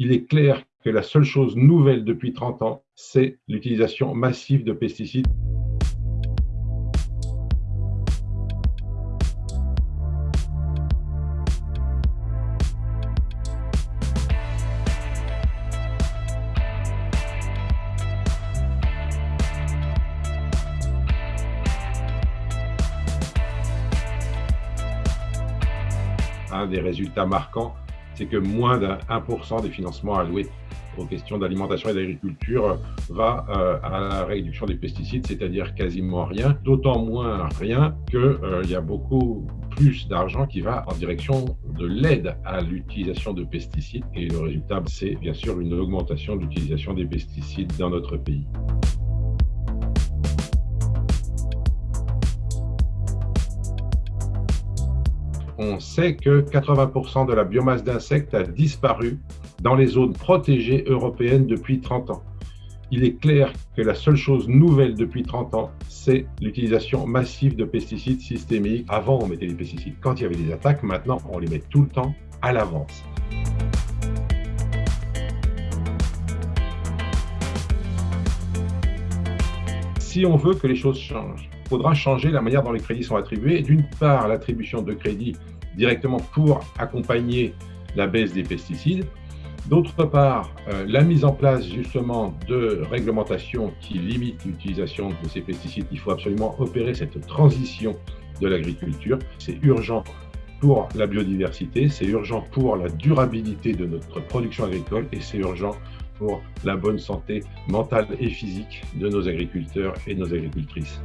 Il est clair que la seule chose nouvelle depuis 30 ans, c'est l'utilisation massive de pesticides. Un des résultats marquants, c'est que moins d'un 1% des financements alloués aux questions d'alimentation et d'agriculture va euh, à la réduction des pesticides, c'est-à-dire quasiment rien, d'autant moins rien qu'il euh, y a beaucoup plus d'argent qui va en direction de l'aide à l'utilisation de pesticides et le résultat, c'est bien sûr une augmentation de l'utilisation des pesticides dans notre pays. On sait que 80% de la biomasse d'insectes a disparu dans les zones protégées européennes depuis 30 ans. Il est clair que la seule chose nouvelle depuis 30 ans, c'est l'utilisation massive de pesticides systémiques. Avant, on mettait des pesticides quand il y avait des attaques. Maintenant, on les met tout le temps à l'avance. Si on veut que les choses changent, faudra changer la manière dont les crédits sont attribués. D'une part, l'attribution de crédits directement pour accompagner la baisse des pesticides. D'autre part, euh, la mise en place justement de réglementations qui limitent l'utilisation de ces pesticides. Il faut absolument opérer cette transition de l'agriculture. C'est urgent pour la biodiversité, c'est urgent pour la durabilité de notre production agricole et c'est urgent pour la bonne santé mentale et physique de nos agriculteurs et nos agricultrices.